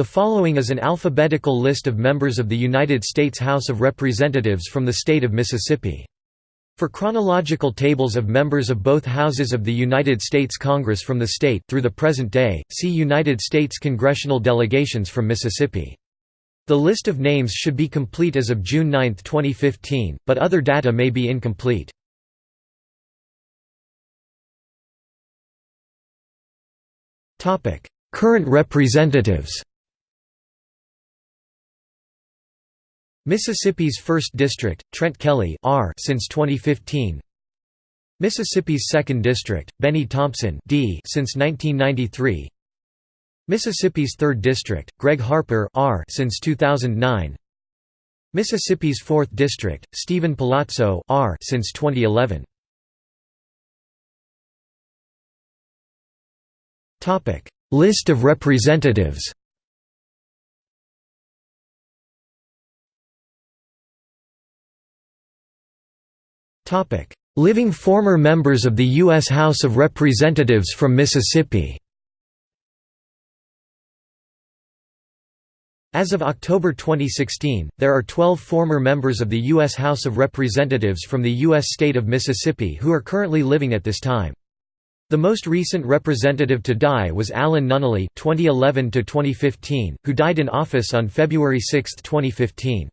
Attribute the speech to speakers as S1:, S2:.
S1: The following is an alphabetical list of members of the United States House of Representatives from the state of Mississippi. For chronological tables of members of both houses of the United States Congress from the state through the present day, see United States congressional delegations from Mississippi. The list of names should be complete as of June 9, 2015, but other data may be incomplete. Current representatives Mississippi's 1st District, Trent Kelly R since 2015 Mississippi's 2nd District, Bennie Thompson D since 1993 Mississippi's 3rd District, Gregg Harper R since 2009 Mississippi's 4th District, Steven Palazzo R since 2011 List of representatives Living former members of the U.S. House of Representatives from Mississippi As of October 2016, there are 12 former members of the U.S. House of Representatives from the U.S. state of Mississippi who are currently living at this time. The most recent representative to die was Alan Nunnelee (2011–2015), who died in office on February 6, 2015.